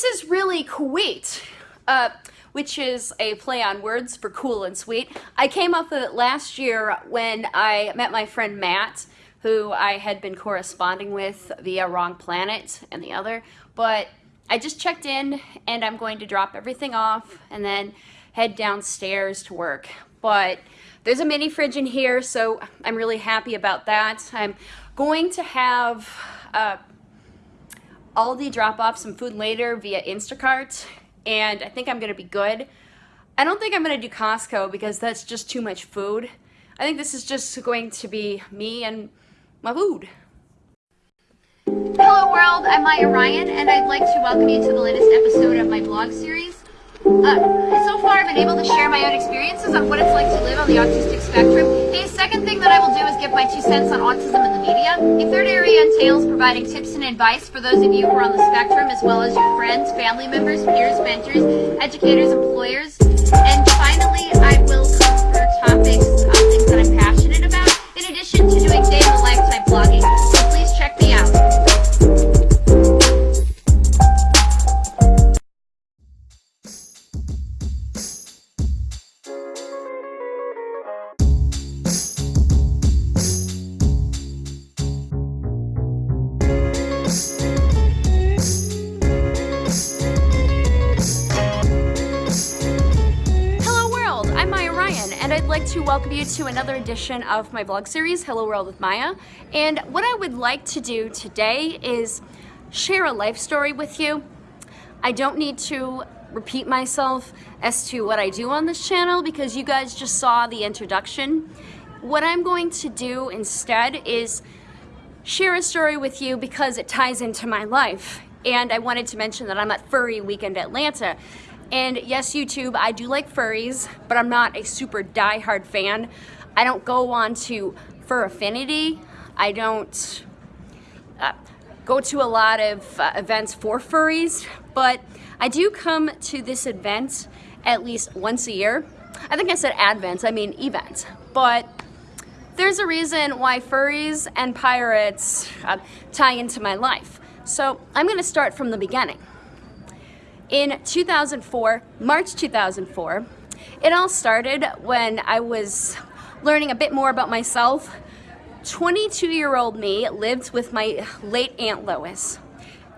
this is really Kuwait, uh, which is a play on words for cool and sweet. I came up with it last year when I met my friend Matt, who I had been corresponding with via Wrong Planet and the other, but I just checked in and I'm going to drop everything off and then head downstairs to work. But there's a mini fridge in here, so I'm really happy about that. I'm going to have uh, Aldi drop off some food later via Instacart, and I think I'm gonna be good. I don't think I'm gonna do Costco because that's just too much food. I think this is just going to be me and my food. Hello world, I'm Maya Ryan, and I'd like to welcome you to the latest episode of my blog series. Uh, so far, I've been able to share my own experiences on what it's like to live on the autistic spectrum. The second thing that I will do is give my two cents on autism in the media. A third area entails providing tips and advice for those of you who are on the spectrum, as well as your friends, family members, peers, mentors, educators, employers. And finally, I will cover topics, welcome you to another edition of my vlog series, Hello World with Maya. And what I would like to do today is share a life story with you. I don't need to repeat myself as to what I do on this channel because you guys just saw the introduction. What I'm going to do instead is share a story with you because it ties into my life. And I wanted to mention that I'm at Furry Weekend Atlanta and yes, YouTube, I do like furries, but I'm not a super die-hard fan. I don't go on to Fur Affinity. I don't uh, go to a lot of uh, events for furries, but I do come to this event at least once a year. I think I said advents, I mean events, but there's a reason why furries and pirates uh, tie into my life. So I'm gonna start from the beginning. In 2004, March 2004, it all started when I was learning a bit more about myself. 22-year-old me lived with my late Aunt Lois,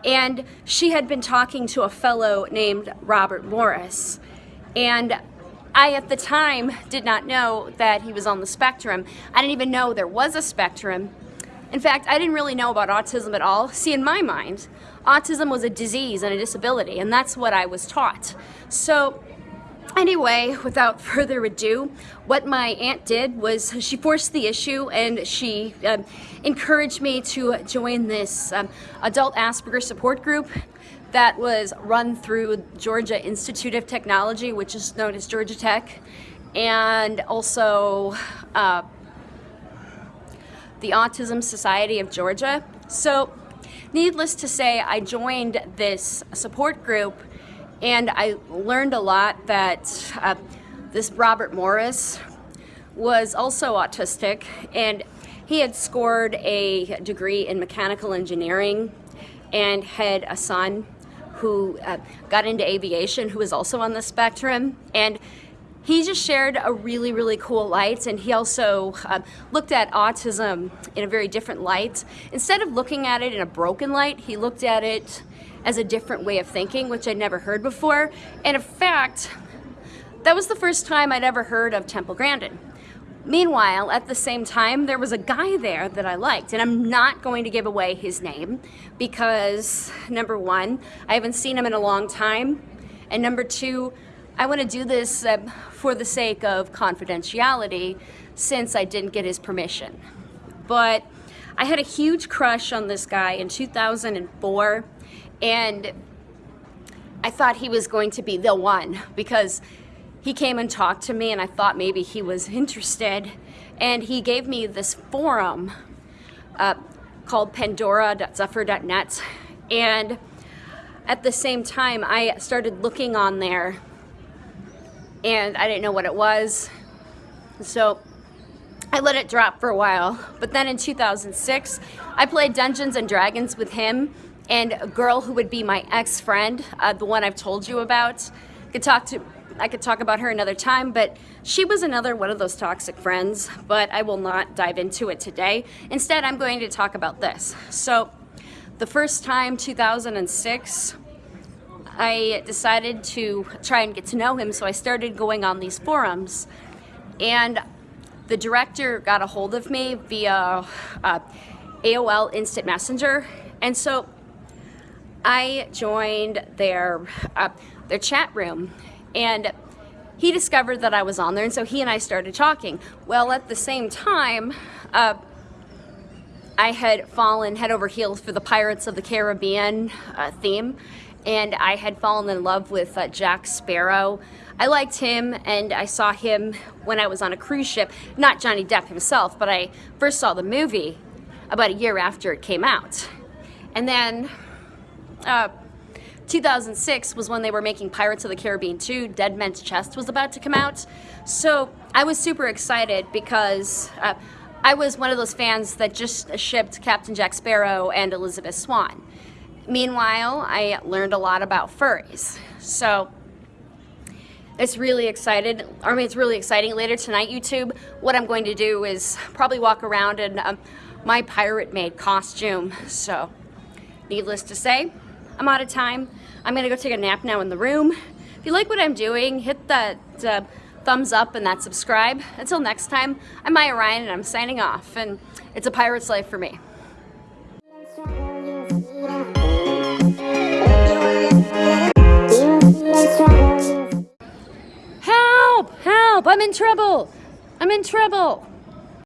and she had been talking to a fellow named Robert Morris. And I, at the time, did not know that he was on the spectrum. I didn't even know there was a spectrum. In fact, I didn't really know about autism at all. See, in my mind, autism was a disease and a disability, and that's what I was taught. So Anyway, without further ado, what my aunt did was she forced the issue and she um, encouraged me to join this um, adult Asperger support group that was run through Georgia Institute of Technology, which is known as Georgia Tech, and also uh, the Autism Society of Georgia. So needless to say, I joined this support group and I learned a lot that uh, this Robert Morris was also autistic and he had scored a degree in mechanical engineering and had a son who uh, got into aviation who was also on the spectrum and he just shared a really, really cool light and he also uh, looked at autism in a very different light. Instead of looking at it in a broken light, he looked at it as a different way of thinking, which I'd never heard before. And in fact, that was the first time I'd ever heard of Temple Grandin. Meanwhile, at the same time, there was a guy there that I liked, and I'm not going to give away his name because, number one, I haven't seen him in a long time, and number two, I want to do this uh, for the sake of confidentiality since I didn't get his permission. But I had a huge crush on this guy in 2004 and I thought he was going to be the one because he came and talked to me and I thought maybe he was interested and he gave me this forum uh, called pandora.zephyr.net and at the same time I started looking on there and I didn't know what it was. So I let it drop for a while. But then in 2006, I played Dungeons and Dragons with him and a girl who would be my ex-friend, uh, the one I've told you about. I Could talk to I could talk about her another time, but she was another one of those toxic friends, but I will not dive into it today. Instead, I'm going to talk about this. So, the first time, 2006, I decided to try and get to know him, so I started going on these forums. And the director got a hold of me via uh, AOL Instant Messenger. And so I joined their, uh, their chat room and he discovered that I was on there and so he and I started talking. Well, at the same time, uh, I had fallen head over heels for the Pirates of the Caribbean uh, theme and I had fallen in love with uh, Jack Sparrow. I liked him and I saw him when I was on a cruise ship, not Johnny Depp himself, but I first saw the movie about a year after it came out. And then uh, 2006 was when they were making Pirates of the Caribbean 2. Dead Man's Chest was about to come out. So I was super excited because uh, I was one of those fans that just shipped Captain Jack Sparrow and Elizabeth Swann. Meanwhile, I learned a lot about furries. So it's really excited. I mean, it's really exciting. Later tonight, YouTube, what I'm going to do is probably walk around in um, my pirate-made costume. So, needless to say, I'm out of time. I'm gonna go take a nap now in the room. If you like what I'm doing, hit that uh, thumbs up and that subscribe. Until next time, I'm Maya Ryan and I'm signing off. And it's a pirate's life for me. Help! Help! I'm in trouble! I'm in trouble!